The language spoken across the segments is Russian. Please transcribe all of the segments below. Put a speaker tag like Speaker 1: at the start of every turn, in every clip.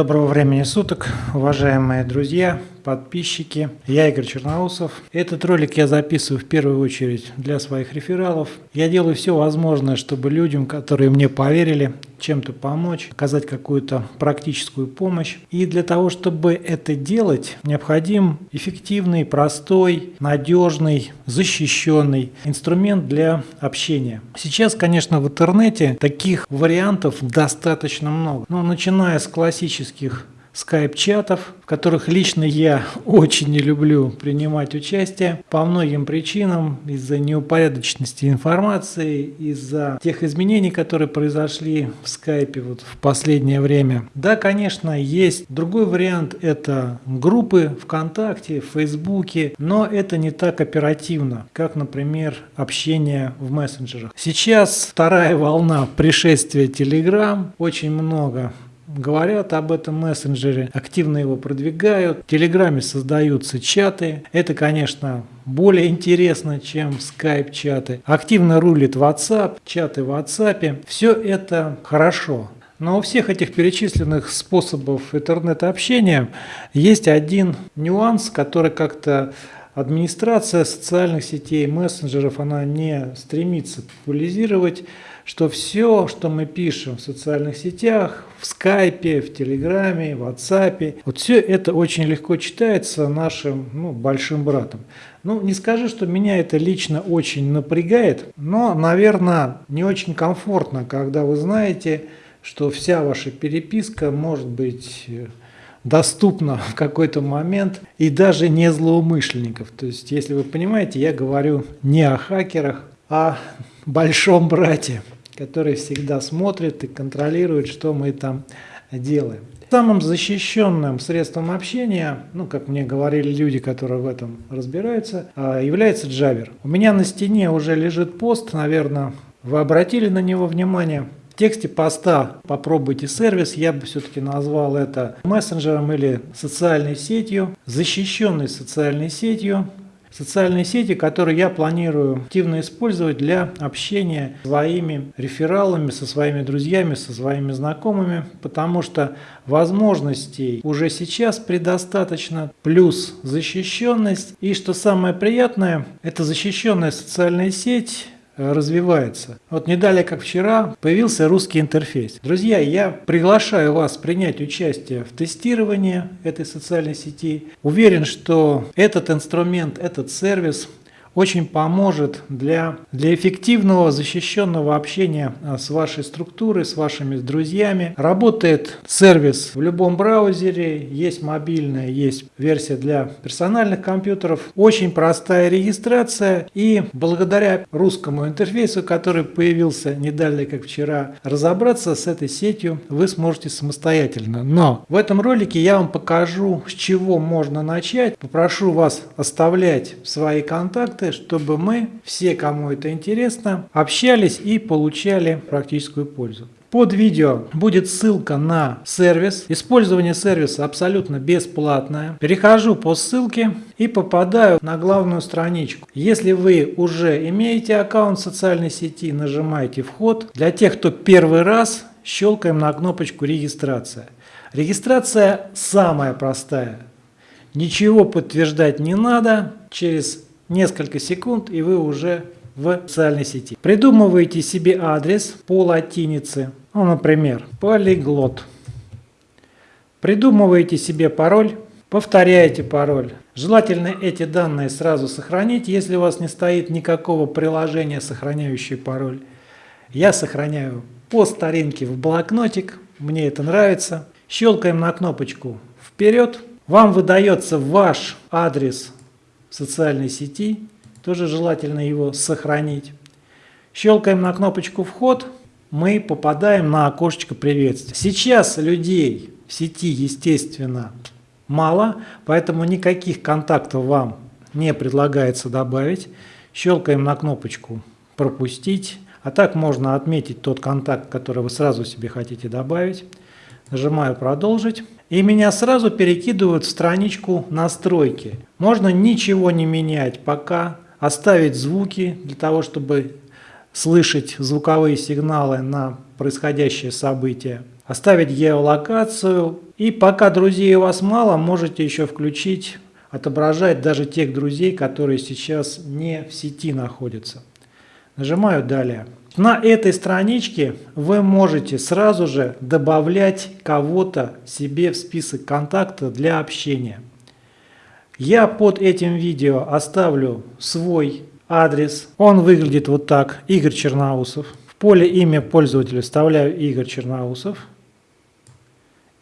Speaker 1: Доброго времени суток, уважаемые друзья, подписчики. Я Игорь Черноусов. Этот ролик я записываю в первую очередь для своих рефералов. Я делаю все возможное, чтобы людям, которые мне поверили, чем-то помочь, оказать какую-то практическую помощь. И для того, чтобы это делать, необходим эффективный, простой, надежный, защищенный инструмент для общения. Сейчас, конечно, в интернете таких вариантов достаточно много. Но начиная с классических скайп-чатов, в которых лично я очень не люблю принимать участие по многим причинам, из-за неупорядоченности информации, из-за тех изменений, которые произошли в скайпе вот в последнее время. Да, конечно, есть другой вариант, это группы ВКонтакте, в Фейсбуке, но это не так оперативно, как, например, общение в мессенджерах. Сейчас вторая волна пришествия Telegram, очень много говорят об этом мессенджере, активно его продвигают. В Телеграме создаются чаты. Это, конечно, более интересно, чем скайп-чаты. Активно рулит WhatsApp, чаты в WhatsApp. Все это хорошо. Но у всех этих перечисленных способов интернет-общения есть один нюанс, который как-то администрация социальных сетей, мессенджеров, она не стремится популяризировать что все, что мы пишем в социальных сетях, в скайпе, в телеграме, в ватсапе, вот все это очень легко читается нашим ну, большим братом. Ну, не скажи, что меня это лично очень напрягает, но, наверное, не очень комфортно, когда вы знаете, что вся ваша переписка может быть доступна в какой-то момент и даже не злоумышленников. То есть, если вы понимаете, я говорю не о хакерах, а большом брате, который всегда смотрит и контролирует, что мы там делаем. Самым защищенным средством общения, ну, как мне говорили люди, которые в этом разбираются, а, является Jabber. У меня на стене уже лежит пост, наверное, вы обратили на него внимание. Тексте поста «Попробуйте сервис» я бы все-таки назвал это мессенджером или социальной сетью, защищенной социальной сетью, Социальные сети, которые я планирую активно использовать для общения с своими рефералами, со своими друзьями, со своими знакомыми, потому что возможностей уже сейчас предостаточно, плюс защищенность. И что самое приятное, это защищенная социальная сеть развивается. Вот не далее, как вчера, появился русский интерфейс. Друзья, я приглашаю вас принять участие в тестировании этой социальной сети. Уверен, что этот инструмент, этот сервис очень поможет для, для эффективного защищенного общения а, с вашей структурой, с вашими друзьями. Работает сервис в любом браузере, есть мобильная, есть версия для персональных компьютеров. Очень простая регистрация и благодаря русскому интерфейсу, который появился не как вчера, разобраться с этой сетью вы сможете самостоятельно. Но в этом ролике я вам покажу, с чего можно начать. Попрошу вас оставлять свои контакты контакты, чтобы мы, все, кому это интересно, общались и получали практическую пользу. Под видео будет ссылка на сервис. Использование сервиса абсолютно бесплатное. Перехожу по ссылке и попадаю на главную страничку. Если вы уже имеете аккаунт социальной сети, нажимаете «Вход». Для тех, кто первый раз, щелкаем на кнопочку «Регистрация». Регистрация самая простая. Ничего подтверждать не надо. Через несколько секунд, и вы уже в социальной сети. Придумываете себе адрес по латинице, ну, например, полиглот. Придумываете себе пароль, повторяете пароль. Желательно эти данные сразу сохранить, если у вас не стоит никакого приложения, сохраняющее пароль. Я сохраняю по старинке в блокнотик, мне это нравится. Щелкаем на кнопочку «Вперед». Вам выдается ваш адрес социальной сети, тоже желательно его сохранить. Щелкаем на кнопочку «Вход», мы попадаем на окошечко приветствия. Сейчас людей в сети, естественно, мало, поэтому никаких контактов вам не предлагается добавить. Щелкаем на кнопочку «Пропустить», а так можно отметить тот контакт, который вы сразу себе хотите добавить. Нажимаю «Продолжить». И меня сразу перекидывают в страничку настройки. Можно ничего не менять пока, оставить звуки для того, чтобы слышать звуковые сигналы на происходящее событие. оставить геолокацию. И пока друзей у вас мало, можете еще включить, отображать даже тех друзей, которые сейчас не в сети находятся. Нажимаю «Далее». На этой страничке вы можете сразу же добавлять кого-то себе в список контактов для общения. Я под этим видео оставлю свой адрес. Он выглядит вот так. Игорь Черноусов. В поле имя пользователя вставляю Игорь Черноусов.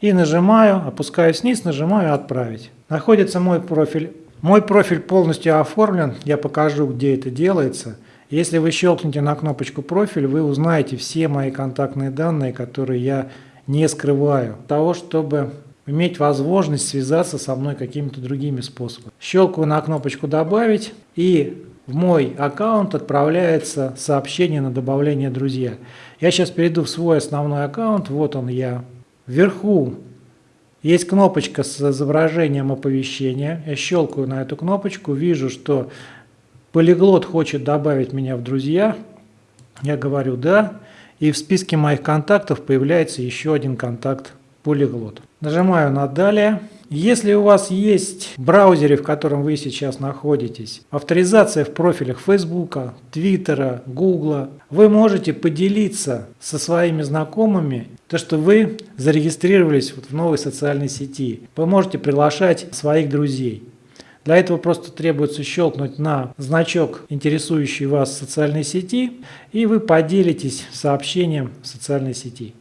Speaker 1: И нажимаю, опускаюсь вниз, нажимаю «Отправить». Находится мой профиль. Мой профиль полностью оформлен. Я покажу, где это делается. Если вы щелкнете на кнопочку «Профиль», вы узнаете все мои контактные данные, которые я не скрываю. Того, чтобы иметь возможность связаться со мной какими-то другими способами. Щелкаю на кнопочку «Добавить» и в мой аккаунт отправляется сообщение на добавление «Друзья». Я сейчас перейду в свой основной аккаунт, вот он я. Вверху есть кнопочка с изображением оповещения. Я щелкаю на эту кнопочку, вижу, что Полиглот хочет добавить меня в друзья. Я говорю «да». И в списке моих контактов появляется еще один контакт полиглот. Нажимаю на «Далее». Если у вас есть в браузере, в котором вы сейчас находитесь, авторизация в профилях Facebook, Twitter, Google, вы можете поделиться со своими знакомыми то, что вы зарегистрировались в новой социальной сети. Вы можете приглашать своих друзей. Для этого просто требуется щелкнуть на значок, интересующий вас социальной сети, и вы поделитесь сообщением в социальной сети.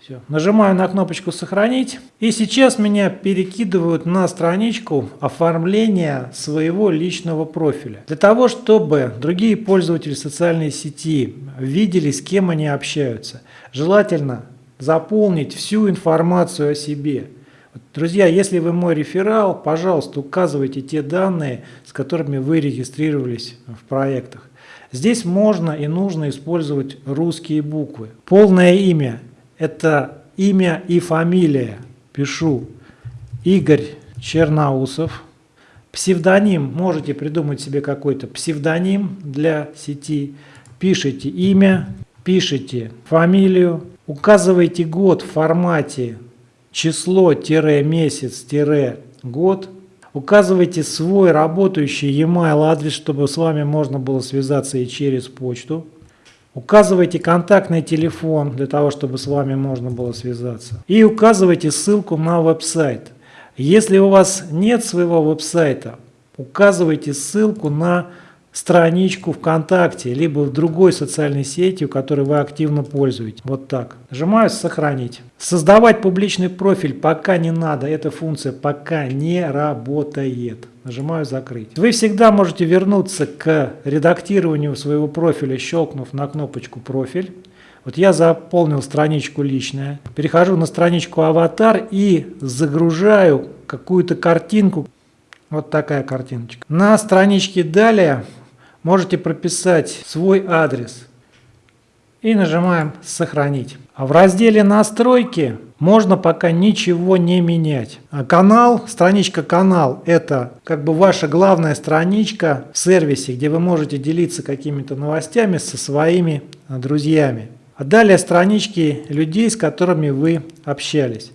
Speaker 1: Все. Нажимаю на кнопочку «Сохранить». И сейчас меня перекидывают на страничку оформления своего личного профиля. Для того, чтобы другие пользователи социальной сети видели, с кем они общаются, желательно заполнить всю информацию о себе – Друзья, если вы мой реферал, пожалуйста, указывайте те данные, с которыми вы регистрировались в проектах. Здесь можно и нужно использовать русские буквы. Полное имя – это имя и фамилия. Пишу Игорь Черноусов. Псевдоним, можете придумать себе какой-то псевдоним для сети. Пишите имя, пишите фамилию, указывайте год в формате число-месяц-год, указывайте свой работающий e-mail адрес, чтобы с вами можно было связаться и через почту. Указывайте контактный телефон для того, чтобы с вами можно было связаться. И указывайте ссылку на веб-сайт. Если у вас нет своего веб-сайта, указывайте ссылку на страничку ВКонтакте, либо в другой социальной сети, которой вы активно пользуетесь. Вот так. Нажимаю «Сохранить». Создавать публичный профиль пока не надо, эта функция пока не работает. Нажимаю «Закрыть». Вы всегда можете вернуться к редактированию своего профиля, щелкнув на кнопочку «Профиль». Вот я заполнил страничку личная, перехожу на страничку аватар и загружаю какую-то картинку. Вот такая картиночка. На страничке далее можете прописать свой адрес и нажимаем «Сохранить». А в разделе «Настройки» можно пока ничего не менять. А канал, страничка «Канал» – это как бы ваша главная страничка в сервисе, где вы можете делиться какими-то новостями со своими друзьями. А далее странички людей, с которыми вы общались.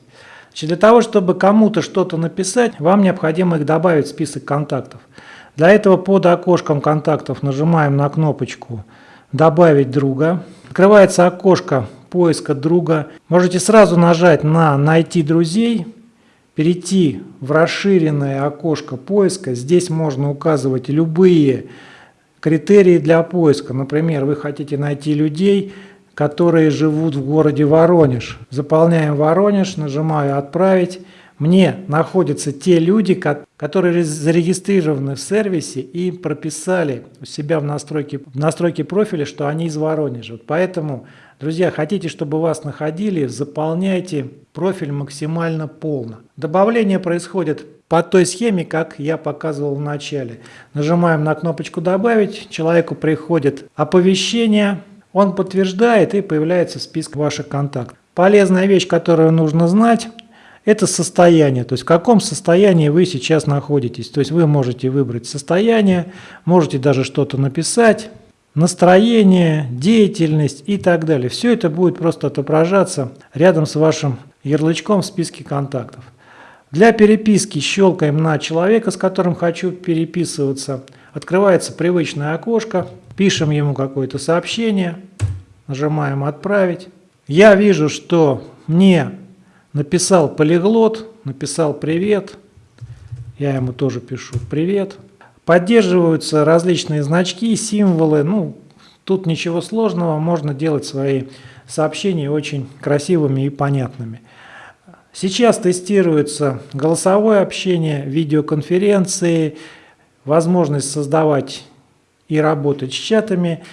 Speaker 1: Значит, для того, чтобы кому-то что-то написать, вам необходимо их добавить в список контактов. Для этого под окошком контактов нажимаем на кнопочку «Добавить друга». Открывается окошко поиска друга. Можете сразу нажать на «Найти друзей», перейти в расширенное окошко поиска. Здесь можно указывать любые критерии для поиска. Например, вы хотите найти людей, которые живут в городе Воронеж. Заполняем Воронеж, нажимаю «Отправить» мне находятся те люди, которые зарегистрированы в сервисе и прописали у себя в настройке, в настройке профиля, что они из Воронежа. Поэтому, друзья, хотите, чтобы вас находили, заполняйте профиль максимально полно. Добавление происходит по той схеме, как я показывал в начале. Нажимаем на кнопочку «Добавить», человеку приходит оповещение, он подтверждает и появляется в списке ваших контактов. Полезная вещь, которую нужно знать – это состояние, то есть в каком состоянии вы сейчас находитесь. То есть вы можете выбрать состояние, можете даже что-то написать. настроение, деятельность и так далее. Все это будет просто отображаться рядом с вашим ярлычком в списке контактов. Для переписки щелкаем на человека, с которым хочу переписываться. Открывается привычное окошко, пишем ему какое-то сообщение, нажимаем «Отправить». Я вижу, что мне написал полиглот, написал «Привет», я ему тоже пишу «Привет». Поддерживаются различные значки, символы, ну, тут ничего сложного, можно делать свои сообщения очень красивыми и понятными. Сейчас тестируется голосовое общение, видеоконференции, возможность создавать и работать с чатами.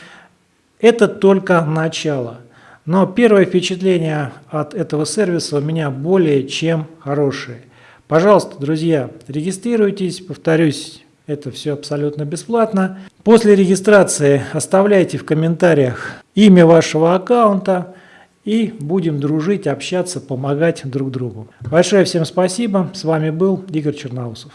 Speaker 1: Это только начало. Но первое впечатление от этого сервиса у меня более чем хорошее. Пожалуйста, друзья, регистрируйтесь, повторюсь, это все абсолютно бесплатно. После регистрации оставляйте в комментариях имя вашего аккаунта и будем дружить, общаться, помогать друг другу. Большое всем спасибо. С вами был Игорь Черноусов.